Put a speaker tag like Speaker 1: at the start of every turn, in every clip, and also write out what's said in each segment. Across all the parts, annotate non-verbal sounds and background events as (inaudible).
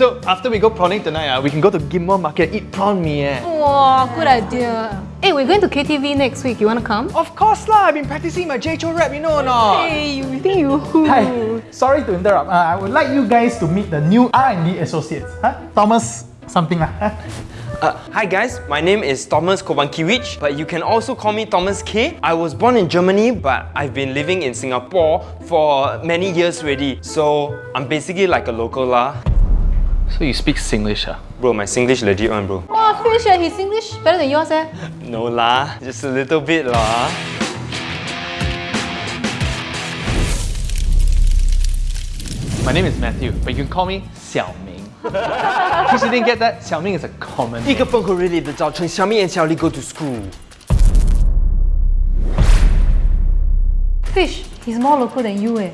Speaker 1: So after we go prawning tonight, uh, we can go to Ghim Market eat prawn mee. Eh?
Speaker 2: Wow, good idea. Hey, we're going to KTV next week. You wanna come?
Speaker 1: Of course lah, I've been practicing my Jay Chou rap, you know or not?
Speaker 2: Hey, you think you who?
Speaker 3: Hi, sorry to interrupt. Uh, I would like you guys to meet the new R&D associates. Huh? Thomas something lah. huh?
Speaker 4: Uh, hi guys, my name is Thomas Kovankiewicz, but you can also call me Thomas K. I was born in Germany, but I've been living in Singapore for many years already. So I'm basically like a local lah.
Speaker 1: So you speak Singlish, ah?
Speaker 4: Bro, my Singlish legit one bro.
Speaker 2: Oh, Fish, eh, his English better than yours, eh?
Speaker 4: No lah, just a little bit lah.
Speaker 1: My name is Matthew, but you can call me Xiao Ming. (laughs) In case you didn't get that, Xiao Ming is a common
Speaker 4: 一个崩口 really 的早晨，小咪 and 小丽 go to school.
Speaker 2: Fish, he's more local than you, eh?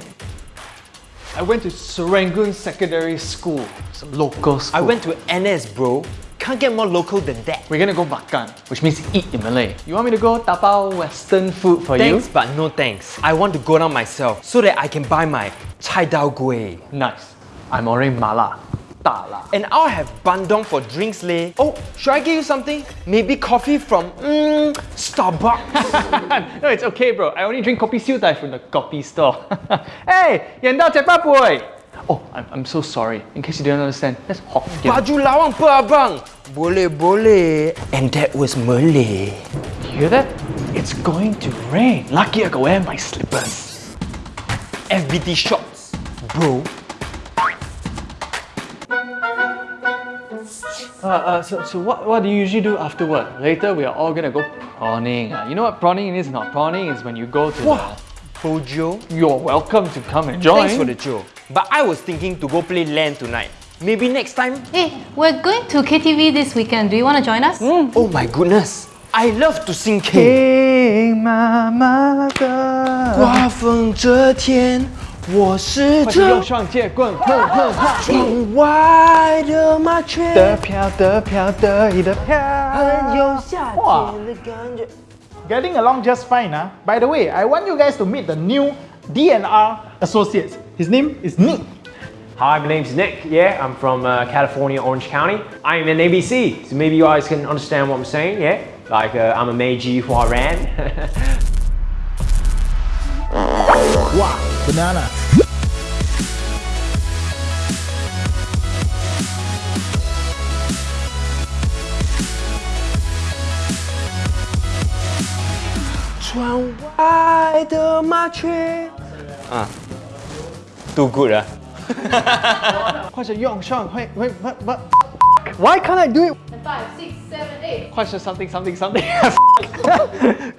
Speaker 1: I went to Serangoon Secondary School. Some local school.
Speaker 4: I went to NS bro. Can't get more local than that.
Speaker 1: We're gonna go makan, which means eat in Malay. You want me to go tapao Western food for
Speaker 4: Thanks,
Speaker 1: you?
Speaker 4: but no thanks. I want to go down myself so that I can buy my chai dao gui.
Speaker 1: Nice. I'm ordering mala.
Speaker 4: And I'll have bandung for drinks leh. Oh, should I get you something? Maybe coffee from mm, Starbucks. (laughs)
Speaker 1: no, it's okay, bro. I only drink coffee siew dai from the coffee store. (laughs) hey, yendao cepat boy. Oh, I'm, I'm so sorry. In case you don't understand, that's Hokkien.
Speaker 4: Baju lawang pe abang. Boleh boleh. And that was Malay.
Speaker 1: You hear that? It's going to rain. Lucky I can wear my slippers.
Speaker 4: FBT shorts. bro.
Speaker 1: Uh, uh, so, so what, what do you usually do after work? Later, we are all gonna go prawning. Uh, you know what prawning is not? Prawning is when you go to
Speaker 4: Wow. Bojo.
Speaker 1: the... You're welcome to come and join.
Speaker 4: Thanks for the joke. But I was thinking to go play LAN tonight. Maybe next time?
Speaker 2: Hey, we're going to KTV this weekend. Do you wanna join us?
Speaker 4: Oh my goodness. I love to sing K.
Speaker 3: King Mama
Speaker 4: 刮风这天，我是
Speaker 1: 快去用
Speaker 4: 这
Speaker 1: 双截棍，哼哼哈！
Speaker 4: 窗外 的麻雀，
Speaker 3: 得飘得飘得意的飘。
Speaker 4: 很有夏
Speaker 3: 哇
Speaker 4: 天的感觉。
Speaker 3: Getting along just fine, huh? By the way, I want you guys to meet the new DNR associates. His name is Nick.
Speaker 5: Hi, my name's Nick. Yeah, I'm from uh, California, Orange County. I'm in ABC, so maybe you guys can understand what I'm saying. Yeah, like uh, I'm a Meiji Huaran.
Speaker 3: Wow, (laughs) banana.
Speaker 4: Too good ah. (laughs)
Speaker 1: 快去用双，会会会会。Why can't I do it?
Speaker 2: Five, six, seven, eight.
Speaker 1: 快是 something something something. (laughs)